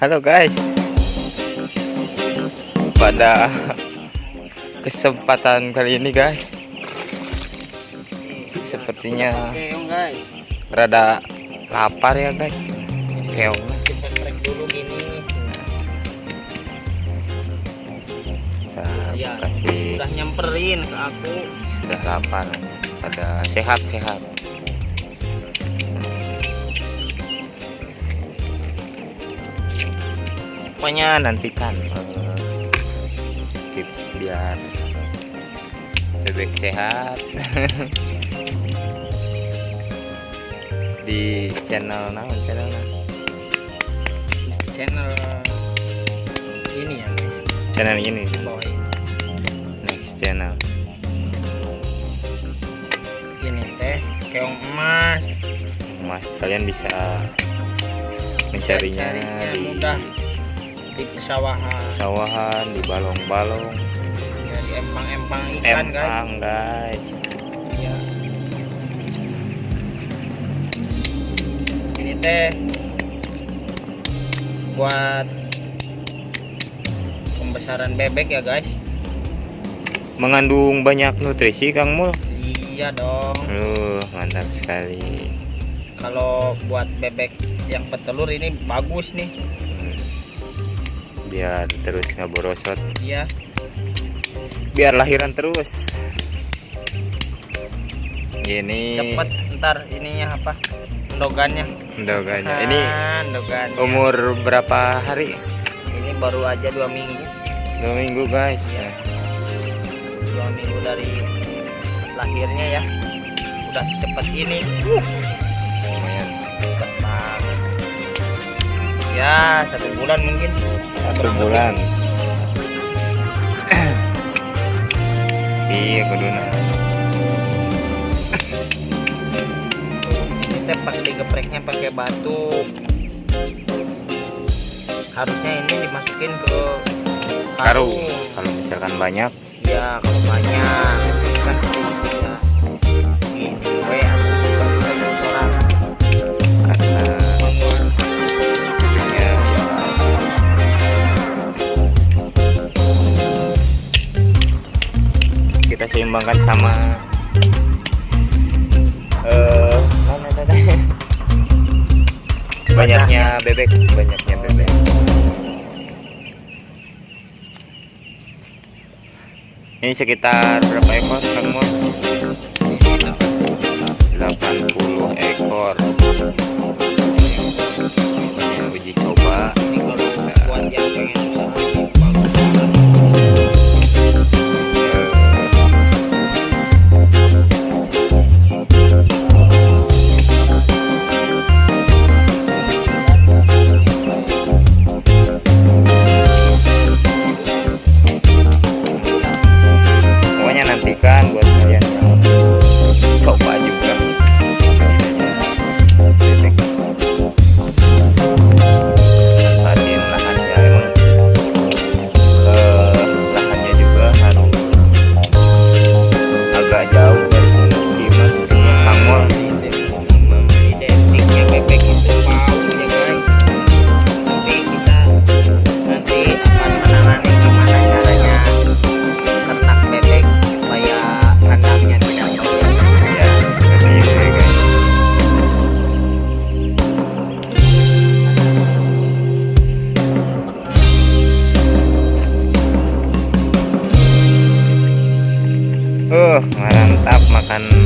Halo guys. Pada kesempatan kali ini guys, sepertinya rada lapar ya guys. Keong. kita trek dulu gini Kita ya kasih udah nyamperin ke aku sudah lapar. Pada sehat-sehat. Pokoknya nantikan. Tips biar bebek sehat. Di channel naon channel channel ini ya guys. Channel ini. Boy next channel. Ini teh keong emas. Mas kalian bisa mencarinya Carinya di mudah di pesawahan sawahan di balong-balong. Ya di empang-empang ikan guys. Empang guys. Ya ini teh buat pembesaran bebek ya guys. Mengandung banyak nutrisi Kang Mul. Iya dong. Uh mantap sekali. Kalau buat bebek yang petelur ini bagus nih. Biar terus nggak borosot iya. Biar lahiran terus. Ini cepet ntar ininya apa? Endogannya endogannya ini Ah, endogannya. umur berapa hari? Ini baru aja dua minggu. Dua minggu guys. Iya. dua minggu dari lahirnya ya. Udah secepat ini. Uh, ya satu bulan mungkin. Satu bulan. Iya kuduna ini teh pas digepreknya pakai batu. Harusnya ini dimasukin ke karung kalau misalkan banyak. Ya kalau banyak seimbangkan sama eh banyaknya bebek banyaknya bebek. Ini sekitar berapa ekor Kang Uh, mantap makan